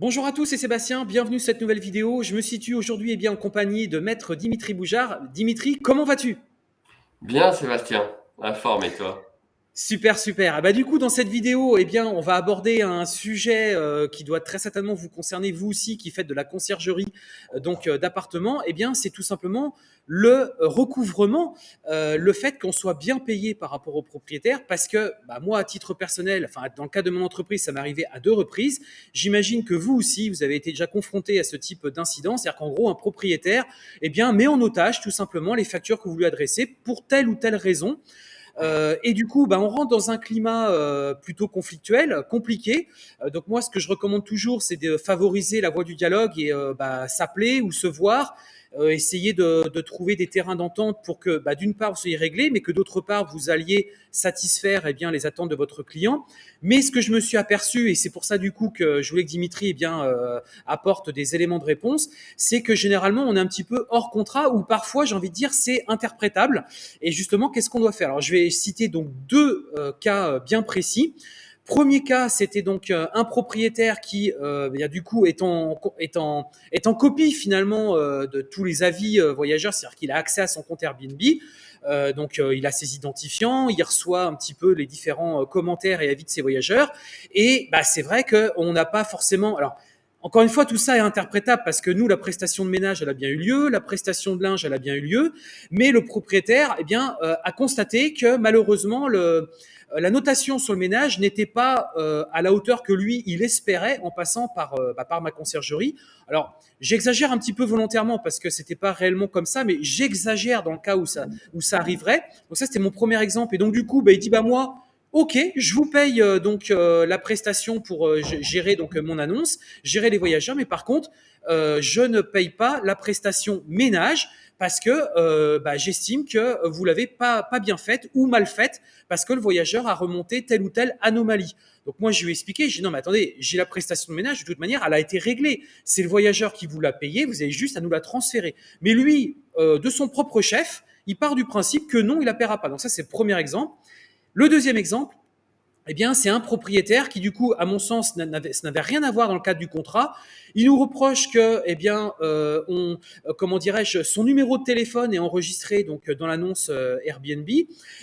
Bonjour à tous, c'est Sébastien, bienvenue sur cette nouvelle vidéo. Je me situe aujourd'hui eh bien, en compagnie de maître Dimitri Boujard. Dimitri, comment vas-tu? Bien Sébastien, la forme et toi Super, super. Ah bah, du coup, dans cette vidéo, eh bien, on va aborder un sujet euh, qui doit très certainement vous concerner, vous aussi, qui faites de la conciergerie euh, donc euh, d'appartements. Eh bien, c'est tout simplement le recouvrement, le fait qu'on soit bien payé par rapport aux propriétaires, parce que bah, moi, à titre personnel, enfin, dans le cas de mon entreprise, ça m'est arrivé à deux reprises. J'imagine que vous aussi, vous avez été déjà confronté à ce type d'incident, c'est-à-dire qu'en gros, un propriétaire, eh bien, met en otage tout simplement les factures que vous lui adressez pour telle ou telle raison. Euh, et du coup, bah, on rentre dans un climat euh, plutôt conflictuel, compliqué. Euh, donc moi, ce que je recommande toujours, c'est de favoriser la voie du dialogue et bah, s'appeler ou se voir euh, essayer de, de, trouver des terrains d'entente pour que, bah, d'une part, vous soyez réglé, mais que d'autre part, vous alliez satisfaire eh bien, les attentes de votre client. Mais ce que je me suis aperçu, et c'est pour ça du coup que je voulais que Dimitri eh bien, euh, apporte des éléments de réponse, c'est que généralement, on est un petit peu hors contrat ou parfois, j'ai envie de dire, c'est interprétable. Et justement, qu'est-ce qu'on doit faire? Alors, je vais citer donc deux euh, cas bien précis. Premier cas, c'était donc euh, un propriétaire qui, euh, du coup, est en, est en, est en copie finalement euh, de tous les avis euh, voyageurs, c'est-à-dire qu'il a accès à son compte Airbnb. Euh, donc, il a ses identifiants, il reçoit un petit peu les différents commentaires et avis de ses voyageurs. Et bah, c'est vrai qu'on n'a pas forcément. Alors, encore une fois, tout ça est interprétable parce que nous, la prestation de ménage, elle a bien eu lieu, la prestation de linge, elle a bien eu lieu, mais le propriétaire, eh bien, a constaté que malheureusement, le, euh, la notation sur le ménage n'était pas euh, à la hauteur que lui, il espérait en passant par, euh, bah, par ma conciergerie. Alors, j'exagère un petit peu volontairement parce que c'était pas réellement comme ça, mais j'exagère dans le cas où ça, où ça arriverait. Donc ça, c'était mon premier exemple. Et donc, du coup, bah, il dit, bah moi, Ok, je vous paye donc la prestation pour gérer donc mon annonce, gérer les voyageurs, mais par contre, je ne paye pas la prestation ménage parce que euh, bah, j'estime que vous l'avez pas, bien faite ou mal faite parce que le voyageur a remonté telle ou telle anomalie. Donc moi, je lui ai expliqué, j'ai dit non, mais attendez, j'ai la prestation de ménage, de toute manière, elle a été réglée. C'est le voyageur qui vous l'a payé, vous avez juste à nous la transférer. Mais lui, euh, de son propre chef, il part du principe que non, il la paiera pas. Donc ça, c'est le premier exemple. Le deuxième exemple, eh bien, c'est un propriétaire qui, du coup, à mon sens, n'avait rien à voir dans le cadre du contrat. Il nous reproche que, eh bien, euh, euh, comment dirais-je, son numéro de téléphone est enregistré donc dans l'annonce euh, Airbnb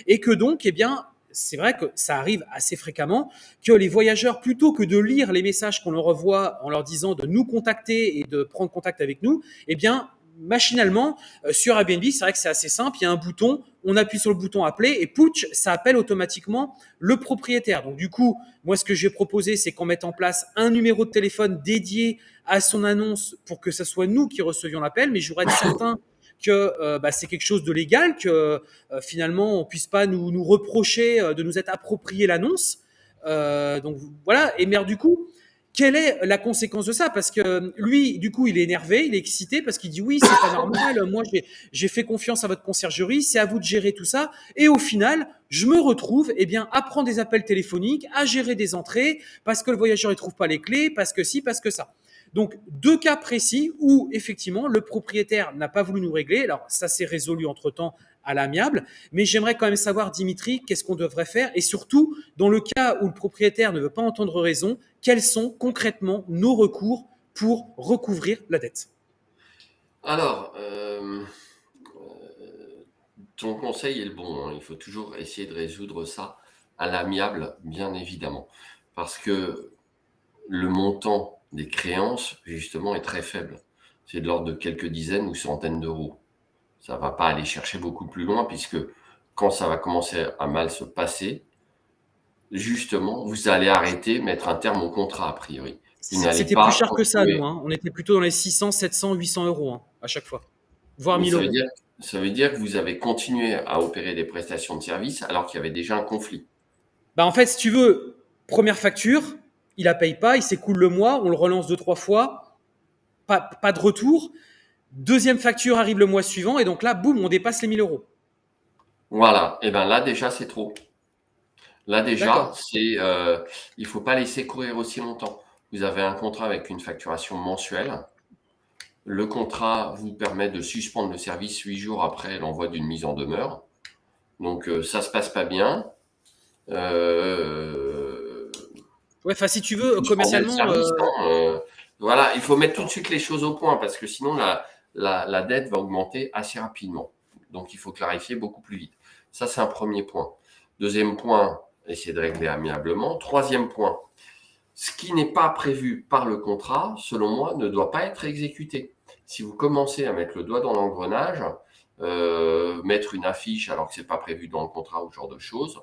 et que donc, eh bien, c'est vrai que ça arrive assez fréquemment que les voyageurs, plutôt que de lire les messages qu'on leur envoie en leur disant de nous contacter et de prendre contact avec nous, eh bien, machinalement, euh, sur Airbnb, c'est vrai que c'est assez simple, il y a un bouton, on appuie sur le bouton appeler et pouch, ça appelle automatiquement le propriétaire. Donc du coup, moi ce que j'ai proposé, c'est qu'on mette en place un numéro de téléphone dédié à son annonce pour que ce soit nous qui recevions l'appel, mais je voudrais être certain que euh, bah, c'est quelque chose de légal, que euh, finalement on puisse pas nous, nous reprocher de nous être approprié l'annonce. donc voilà, et merde du coup, quelle est la conséquence de ça? Parce que lui, du coup, il est énervé, il est excité parce qu'il dit oui, c'est pas normal. Moi, j'ai fait confiance à votre conciergerie, c'est à vous de gérer tout ça. Et au final, je me retrouve, eh bien, à prendre des appels téléphoniques, à gérer des entrées parce que le voyageur il trouve pas les clés, parce que si, parce que ça. Donc deux cas précis où effectivement le propriétaire n'a pas voulu nous régler. Alors ça s'est résolu entre temps à l'amiable. Mais j'aimerais quand même savoir, Dimitri, qu'est-ce qu'on devrait faire? Et surtout, dans le cas où le propriétaire ne veut pas entendre raison, quels sont concrètement nos recours pour recouvrir la dette? Alors, euh, ton conseil est le bon. Hein. Il faut toujours essayer de résoudre ça à l'amiable, bien évidemment. Parce que le montant des créances, justement, est très faible. C'est de l'ordre de quelques dizaines ou centaines d'euros ça va pas aller chercher beaucoup plus loin puisque quand ça va commencer à mal se passer, justement, vous allez arrêter, mettre un terme au contrat a priori. C'était plus cher que ça, nous. Hein. On était plutôt dans les 600, 700, 800 euros hein, à chaque fois, voire 1000 ça euros. Veut dire, ça veut dire que vous avez continué à opérer des prestations de services alors qu'il y avait déjà un conflit. Bah en fait, si tu veux, première facture, il la paye pas, il s'écoule le mois, on le relance deux trois fois, pas, pas de retour. Deuxième facture arrive le mois suivant et donc là, boum, on dépasse les 1000 euros. Voilà. Et ben là déjà c'est trop. Là déjà, c'est euh, il faut pas laisser courir aussi longtemps. Vous avez un contrat avec une facturation mensuelle. Le contrat vous permet de suspendre le service huit jours après l'envoi d'une mise en demeure. Donc euh, ça se passe pas bien. Euh, ouais, enfin si tu veux commercialement. Hein, euh, Voilà, il faut mettre tout de suite les choses au point parce que sinon la, la, dette va augmenter assez rapidement. Donc il faut clarifier beaucoup plus vite. Ça, c'est un premier point. Deuxième point, essayer de régler amiablement. Troisième point, ce qui n'est pas prévu par le contrat, selon moi, ne doit pas être exécuté. Si vous commencez à mettre le doigt dans l'engrenage, euh, mettre une affiche alors que c'est pas prévu dans le contrat ou ce genre de choses,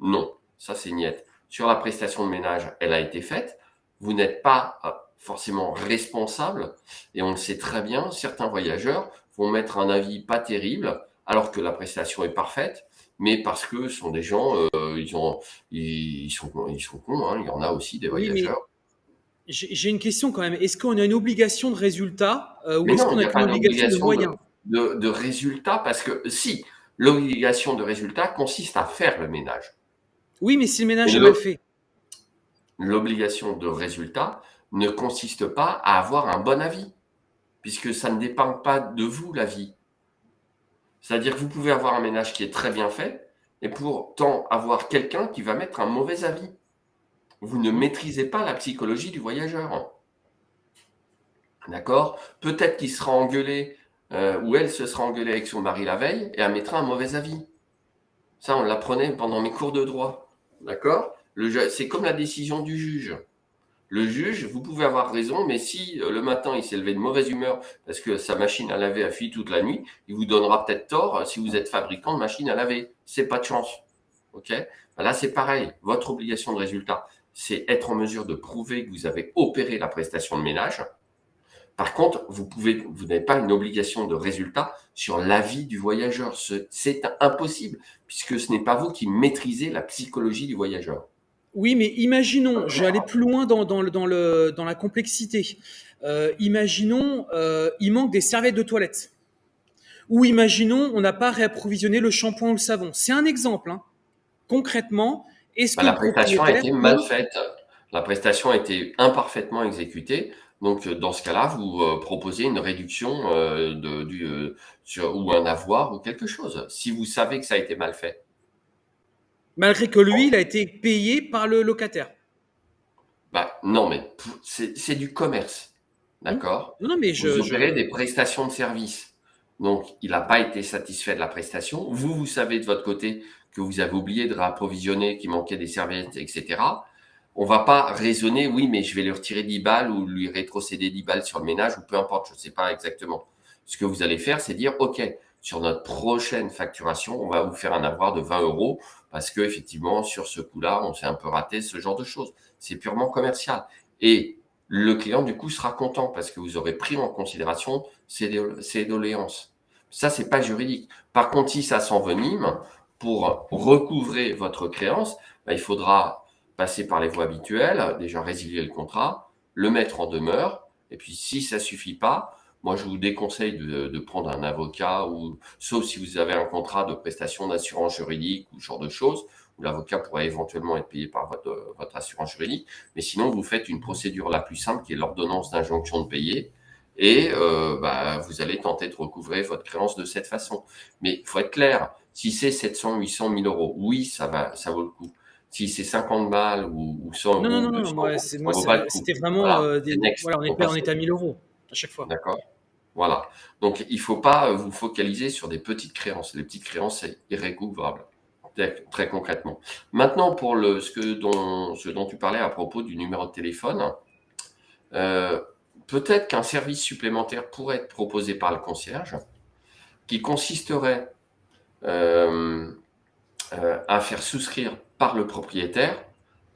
non, ça c'est niette. Sur la prestation de ménage, elle a été faite. Vous n'êtes pas euh, forcément responsable et on le sait très bien, certains voyageurs vont mettre un avis pas terrible alors que la prestation est parfaite, mais parce que ce sont des gens, euh, ils, ont, ils, sont, ils sont cons, hein. il y en a aussi des voyageurs. J'ai une question quand même. Est-ce qu'on a une obligation de résultat euh, ou est-ce qu'on a, une obligation, de moyens? de, de résultat Parce que si, l'obligation de résultat consiste à faire le ménage. Oui, mais si le ménage est mal fait. L'obligation de résultat ne consiste pas à avoir un bon avis, puisque ça ne dépend pas de vous, l'avis. C'est-à-dire que vous pouvez avoir un ménage qui est très bien fait, et pourtant avoir quelqu'un qui va mettre un mauvais avis. Vous ne maîtrisez pas la psychologie du voyageur. D'accord? Peut-être qu'il sera engueulé, euh, ou elle se sera engueulée avec son mari la veille, et elle mettra un mauvais avis. Ça, on l'apprenait pendant mes cours de droit. D'accord? C'est comme la décision du juge. Le juge, vous pouvez avoir raison, mais si euh, le matin il s'est levé de mauvaise humeur parce que sa machine à laver a fui toute la nuit, il vous donnera peut-être tort euh, si vous êtes fabricant de machine à laver. C'est pas de chance. Ok? Ben Là, c'est pareil. Votre obligation de résultat, c'est être en mesure de prouver que vous avez opéré la prestation de ménage. Par contre, vous n'avez pas une obligation de résultat sur l'avis du voyageur. C'est impossible puisque ce n'est pas vous qui maîtrisez la psychologie du voyageur. Oui, mais imaginons, je vais aller plus loin dans, dans, le, dans, le, dans la complexité. Euh, imaginons, euh, il manque des serviettes de toilette. Ou imaginons, on n'a pas réapprovisionné le shampoing ou le savon. C'est un exemple. Hein. Concrètement, est-ce bah, que la prestation a été mal faite La prestation a été imparfaitement exécutée. Donc, dans ce cas-là, vous euh, proposez une réduction euh, de, du, euh, sur, ou un avoir ou quelque chose. Si vous savez que ça a été mal fait. Malgré que lui, il a été payé par le locataire. Bah, non, mais c'est du commerce. D'accord? Non, mais je. Vous des prestations de services. Donc, il n'a pas été satisfait de la prestation. Vous, vous savez de votre côté que vous avez oublié de réapprovisionner, qu'il manquait des serviettes, etc. On va pas raisonner, oui, mais je vais lui retirer 10 balles ou lui rétrocéder 10 balles sur le ménage ou peu importe, je ne sais pas exactement. Ce que vous allez faire, c'est dire, OK, sur notre prochaine facturation, on va vous faire un avoir de 20 euros parce que effectivement sur ce coup-là, on s'est un peu raté, ce genre de choses. C'est purement commercial. Et le client du coup sera content parce que vous aurez pris en considération ses, doléances. Ça, c'est pas juridique. Par contre, si ça s'envenime, pour recouvrer votre créance, bah, il faudra passer par les voies habituelles, déjà résilier le contrat, le mettre en demeure, et puis si ça suffit pas, moi, je vous déconseille de, prendre un avocat, ou sauf si vous avez un contrat de prestation d'assurance juridique ou ce genre de choses, où l'avocat pourrait éventuellement être payé par votre, votre, assurance juridique. Mais sinon, vous faites une procédure la plus simple, qui est l'ordonnance d'injonction de payer, et euh, bah, vous allez tenter de recouvrer votre créance de cette façon. Mais il faut être clair, si c'est 700, 800, 1000 euros, oui, ça va, ça vaut le coup si c'est 50 balles ou, 100 non, non, non, non, moi, c'était vraiment euh, des, voilà, on, est, on est à 1000 euros à chaque fois. D'accord. Voilà. Donc, il ne faut pas vous focaliser sur des petites créances. Les petites créances, c'est irrécouvrable, très, concrètement. Maintenant, pour ce, dont, tu parlais à propos du numéro de téléphone, euh, peut-être qu'un service supplémentaire pourrait être proposé par le concierge, qui consisterait euh, euh, à faire souscrire par le propriétaire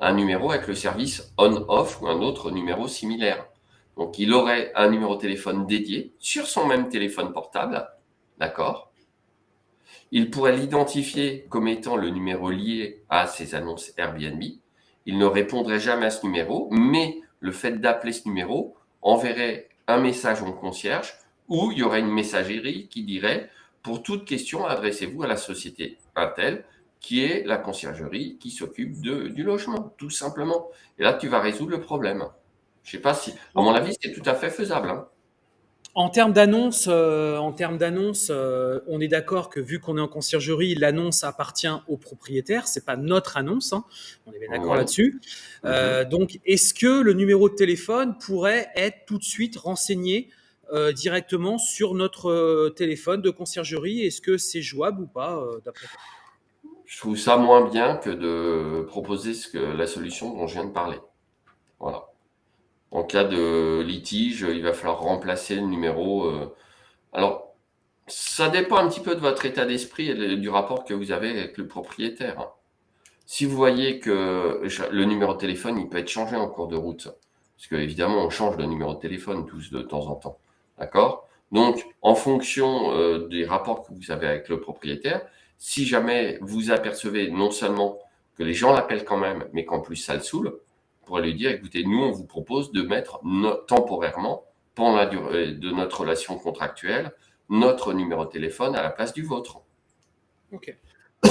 un numéro avec le service on-off ou un autre numéro similaire. Donc, il aurait un numéro de téléphone dédié sur son même téléphone portable. D'accord? Il pourrait l'identifier comme étant le numéro lié à ses annonces Airbnb. Il ne répondrait jamais à ce numéro, mais le fait d'appeler ce numéro enverrait un message au concierge où il y aurait une messagerie qui dirait pour toute question, adressez-vous à la société Intel, qui est la conciergerie qui s'occupe du logement, tout simplement. Et là, tu vas résoudre le problème. Je sais pas si, à mon avis, c'est tout à fait faisable. Hein. En termes d'annonce, euh, en termes d'annonce, euh, on est d'accord que vu qu'on est en conciergerie, l'annonce appartient au propriétaire. C'est pas notre annonce. Hein. On est bien d'accord Ouais. là-dessus. Euh, donc, est-ce que le numéro de téléphone pourrait être tout de suite renseigné directement sur notre téléphone de conciergerie? Est-ce que c'est jouable ou pas d'après toi? Je trouve ça moins bien que de proposer ce que, la solution dont je viens de parler. Voilà. En cas de litige, il va falloir remplacer le numéro. euh. Alors, ça dépend un petit peu de votre état d'esprit et du rapport que vous avez avec le propriétaire. hein. Si vous voyez que le numéro de téléphone, il peut être changé en cours de route, parce que évidemment, on change de numéro de téléphone tous de temps en temps, d'accord? Donc, en fonction euh, des rapports que vous avez avec le propriétaire, si jamais vous apercevez non seulement que les gens l'appellent quand même, mais qu'en plus ça le saoule, pourrez lui dire, écoutez, nous, on vous propose de mettre no- temporairement, pendant la durée de notre relation contractuelle, notre numéro de téléphone à la place du vôtre. Ok.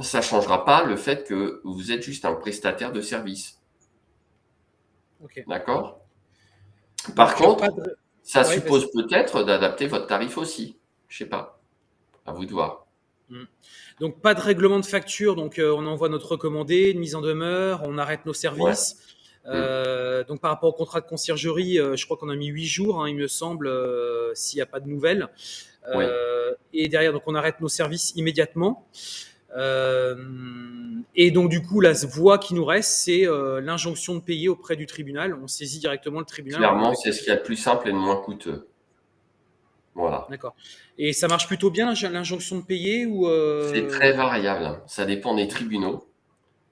Ça changera pas le fait que vous êtes juste un prestataire de service. D'accord? Par Donc, contre, de- ça Ouais, suppose peut-être d'adapter votre tarif aussi. Je sais pas. À vous de voir. Donc pas de règlement de facture, donc euh, on envoie notre recommandé, une mise en demeure, on arrête nos services. Euh, donc par rapport au contrat de conciergerie, euh, je crois qu'on a mis huit jours, hein, il me semble, s'il n'y a pas de nouvelles. Et derrière, donc on arrête nos services immédiatement. Et donc du coup, la voie qui nous reste, c'est l'injonction de payer auprès du tribunal. On saisit directement le tribunal. Clairement, c'est ce qu'il y a de plus simple et de moins coûteux. Voilà. D'accord. Et ça marche plutôt bien l'injonction de payer ou euh, C'est très variable. Ça dépend des tribunaux.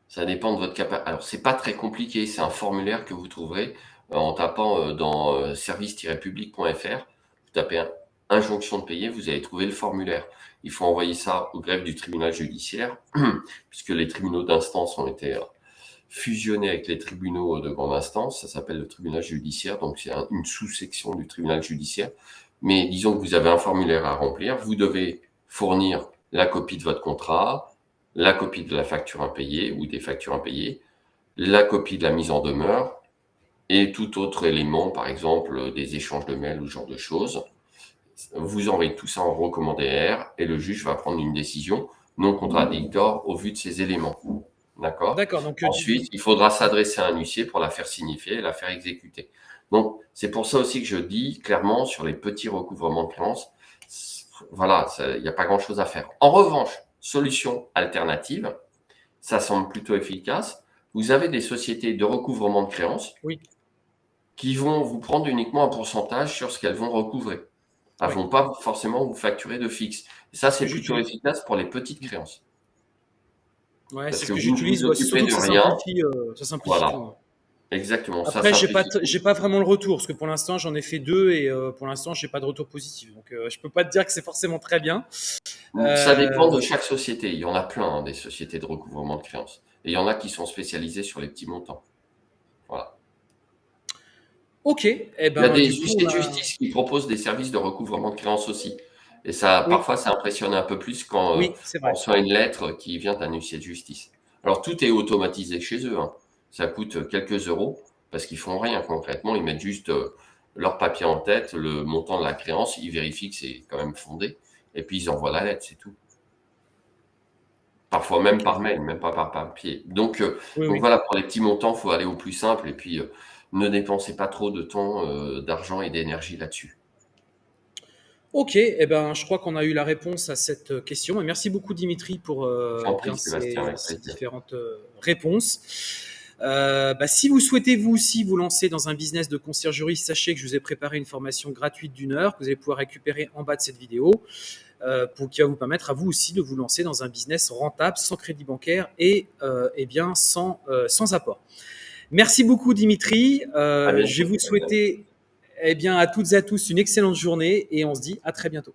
Ça dépend de votre capacité. Alors, c'est pas très compliqué. C'est un formulaire que vous trouverez euh, en tapant euh, dans service-public.fr. Vous tapez un- injonction de payer, vous allez trouver le formulaire. Il faut envoyer ça au greffe du tribunal judiciaire, puisque les tribunaux d'instance ont été fusionnés avec les tribunaux de grande instance. Ça s'appelle le tribunal judiciaire, donc c'est un- une sous-section du tribunal judiciaire. Mais disons que vous avez un formulaire à remplir, vous devez fournir la copie de votre contrat, la copie de la facture impayée ou des factures impayées, la copie de la mise en demeure et tout autre élément, par exemple des échanges de mails ou ce genre de choses. Vous envoyez tout ça en recommandé R et le juge va prendre une décision non contradictoire au vu de ces éléments. D'accord? D'accord. Euh, Ensuite, il faudra s'adresser à un huissier pour la faire signifier et la faire exécuter. Donc, c'est pour ça aussi que je dis clairement sur les petits recouvrements de créances, voilà, il n'y a pas grand-chose à faire. En revanche, solution alternative, ça semble plutôt efficace. Vous avez des sociétés de recouvrement de créances Oui. qui vont vous prendre uniquement un pourcentage sur ce qu'elles vont recouvrer. Elles Oui. vont pas forcément vous facturer de fixe. Et ça, c'est plutôt efficace pour les petites créances. Ouais, c'est ce que j'utilise. ouais, ça simplifie, euh, ça simplifie Voilà. tout. Exactement. Après, j'ai pas, j'ai pas vraiment le retour parce que pour l'instant, j'en ai fait deux et euh, pour l'instant, j'ai pas de retour positif. Donc, euh, je peux pas te dire que c'est forcément très bien. Ça Euh, dépend de chaque société. Il y en a plein, hein, des sociétés de recouvrement de créances. Et il y en a qui sont spécialisées sur les petits montants. Voilà. Ok. Eh Il y a ben, des huissiers de justice qui proposent des services de recouvrement de créances aussi. Et ça, Oui. parfois, ça impressionne un peu plus quand euh, Oui, on reçoit une lettre qui vient d'un huissier de justice. Alors, tout est automatisé chez eux. hein. Ça coûte quelques euros parce qu'ils font rien concrètement. Ils mettent juste euh, leur papier en tête, le montant de la créance, ils vérifient que c'est quand même fondé, et puis ils envoient la lettre, c'est tout. Parfois même par mail, même pas par papier. Donc, euh, Oui, donc oui. voilà, pour les petits montants, il faut aller au plus simple, et puis euh, ne dépensez pas trop de temps, euh, d'argent et d'énergie là-dessus. Ok. Eh ben, je crois qu'on a eu la réponse à cette question. Et merci beaucoup, Dimitri, pour euh, prie, ces, différentes réponses. Euh, bah, si vous souhaitez vous aussi vous lancer dans un business de conciergerie, sachez que je vous ai préparé une formation gratuite d'une heure que vous allez pouvoir récupérer en bas de cette vidéo, euh, pour qui va vous permettre à vous aussi de vous lancer dans un business rentable, sans crédit bancaire et euh, eh bien sans sans apport. Merci beaucoup Dimitri. Je vais vous souhaiter eh bien à toutes et à tous une excellente journée et on se dit à très bientôt.